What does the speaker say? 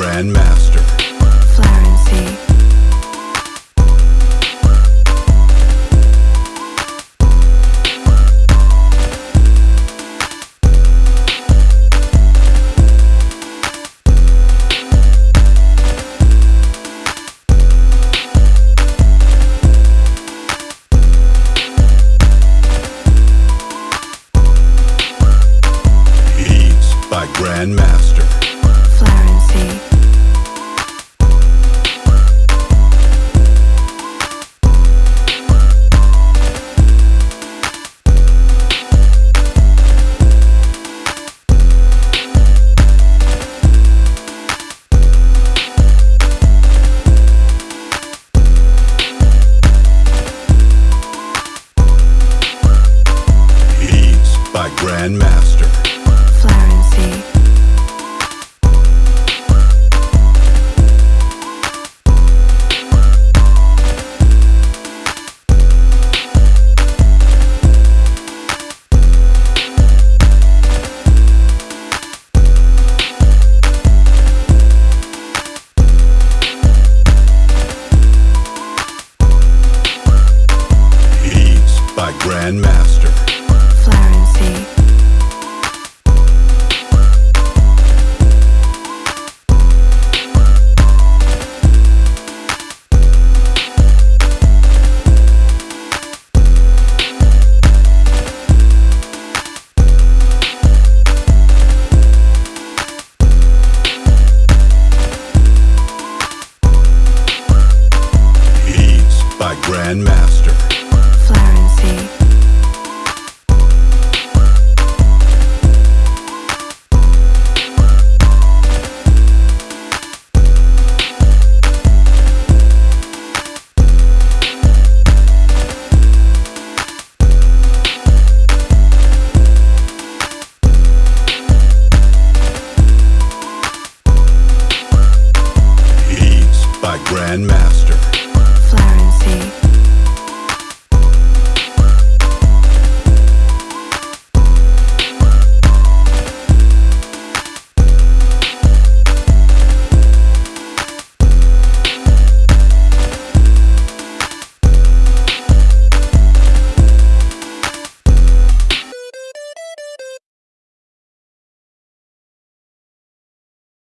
Grandmaster. Florency. By Grandmaster. Grandmaster. Florency. Grandmaster. Grandmaster. Florency. Eh? Grandmaster.